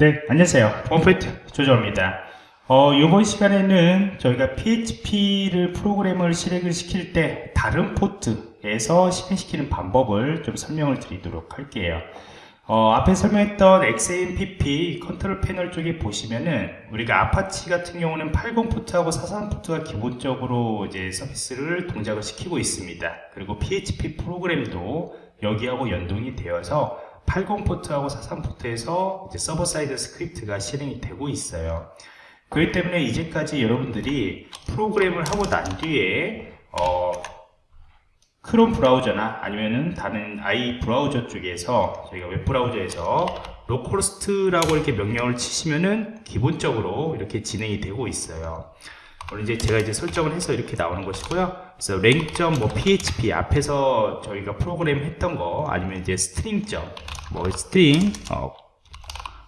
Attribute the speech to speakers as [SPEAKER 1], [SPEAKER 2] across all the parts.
[SPEAKER 1] 네, 안녕하세요. 홈페이트 조정입니다. 어, 이번 시간에는 저희가 PHP를 프로그램을 실행을 시킬 때 다른 포트에서 실행시키는 방법을 좀 설명을 드리도록 할게요. 어, 앞에 설명했던 XAMPP 컨트롤 패널 쪽에 보시면은 우리가 아파치 같은 경우는 80 포트하고 43 포트가 기본적으로 이제 서비스를 동작을 시키고 있습니다. 그리고 PHP 프로그램도 여기하고 연동이 되어서 80 포트하고 43 포트에서 서버 사이드 스크립트가 실행이 되고 있어요. 그렇기 때문에 이제까지 여러분들이 프로그램을 하고 난 뒤에 어, 크롬 브라우저나 아니면은 다른 i 브라우저 쪽에서 저희가 웹 브라우저에서 localhost라고 이렇게 명령을 치시면은 기본적으로 이렇게 진행이 되고 있어요. 이제 제가 이제 설정을 해서 이렇게 나오는 것이고요. 그래서 lang점 뭐 php 앞에서 저희가 프로그램 했던 거 아니면 이제 string점 뭐 string 어,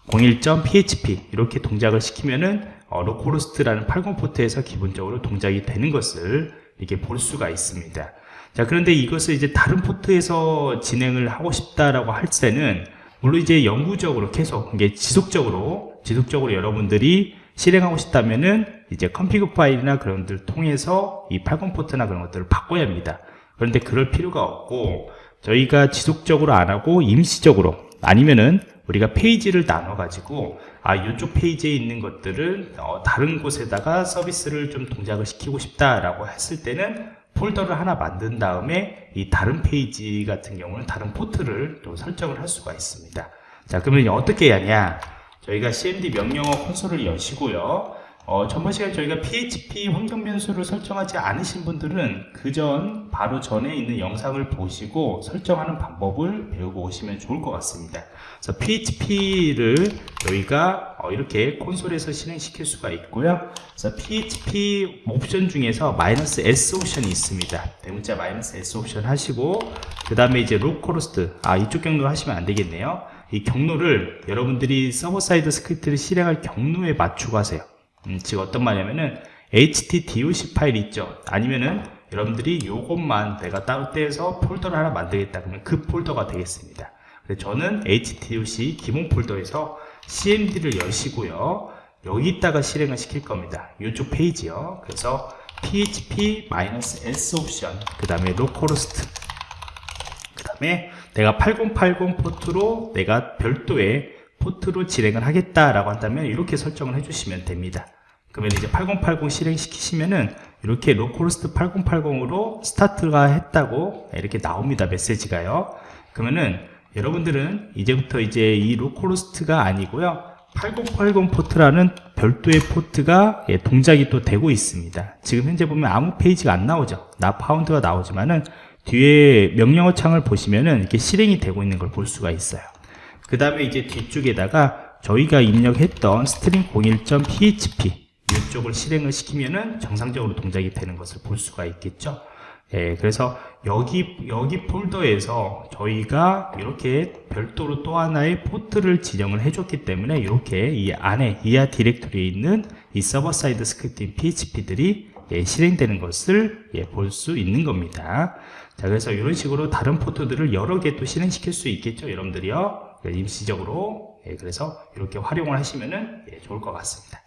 [SPEAKER 1] 01.php 이렇게 동작을 시키면은 어, localhost라는 80 포트에서 기본적으로 동작이 되는 것을 이렇게 볼 수가 있습니다. 자 그런데 이것을 이제 다른 포트에서 진행을 하고 싶다라고 할 때는 물론 이제 영구적으로 계속 이게 지속적으로 지속적으로 여러분들이 실행하고 싶다면은 이제 config 파일이나 그런 것들을 통해서 이 80 포트나 그런 것들을 바꿔야 합니다. 그런데 그럴 필요가 없고 저희가 지속적으로 안 하고 임시적으로 아니면은 우리가 페이지를 나눠 가지고 아 이쪽 페이지에 있는 것들을 어, 다른 곳에다가 서비스를 좀 동작을 시키고 싶다라고 했을 때는 폴더를 하나 만든 다음에 이 다른 페이지 같은 경우는 다른 포트를 또 설정을 할 수가 있습니다. 자 그러면 어떻게 하냐? 저희가 cmd 명령어 콘솔을 여시고요. 어, 전번 시간에 저희가 PHP 환경 변수를 설정하지 않으신 분들은 그 전 바로 전에 있는 영상을 보시고 설정하는 방법을 배우고 오시면 좋을 것 같습니다. 그래서 PHP를 저희가 어, 이렇게 콘솔에서 실행시킬 수가 있고요. 그래서 PHP 옵션 중에서 마이너스 S 옵션이 있습니다. 대문자 마이너스 S 옵션 하시고 그 다음에 이제 localhost 아 이쪽 경로 하시면 안 되겠네요. 이 경로를 여러분들이 서버 사이드 스크립트를 실행할 경로에 맞추고 하세요. 음, 즉 어떤 말이냐면은 htdoc 파일 있죠. 아니면은 여러분들이 요것만 내가 따로 떼서 폴더를 하나 만들겠다 그러면 그 폴더가 되겠습니다. 그래서 저는 htdoc 기본 폴더에서 cmd를 여시고요. 여기다가 실행을 시킬 겁니다. 이쪽 페이지요. 그래서 php-s 옵션 그 다음에 localhost 그 다음에 내가 8080 포트로 내가 별도의 포트로 진행을 하겠다라고 한다면 이렇게 설정을 해주시면 됩니다. 그러면 이제 8080 실행시키시면은 이렇게 localhost 8080으로 스타트가 했다고 이렇게 나옵니다. 메시지가요. 그러면은 여러분들은 이제부터 이제 이 localhost가 아니고요. 8080 포트라는 별도의 포트가 예, 동작이 또 되고 있습니다. 지금 현재 보면 아무 페이지가 안 나오죠. Not Found가 나오지만은 뒤에 명령어 창을 보시면은 이렇게 실행이 되고 있는 걸 볼 수가 있어요. 그 다음에 이제 뒤쪽에다가 저희가 입력했던 string 01.php 이쪽을 실행을 시키면은 정상적으로 동작이 되는 것을 볼 수가 있겠죠. 예, 그래서 여기 여기 폴더에서 저희가 이렇게 별도로 또 하나의 포트를 지정을 해줬기 때문에 이렇게 이 안에 이하 디렉토리에 있는 이 서버 사이드 스크립트인 PHP들이 예, 실행되는 것을 예, 볼 수 있는 겁니다. 자, 그래서 이런 식으로 다른 포트들을 여러 개 또 실행시킬 수 있겠죠, 여러분들이요. 임시적으로. 예, 그래서 이렇게 활용을 하시면은 예, 좋을 것 같습니다.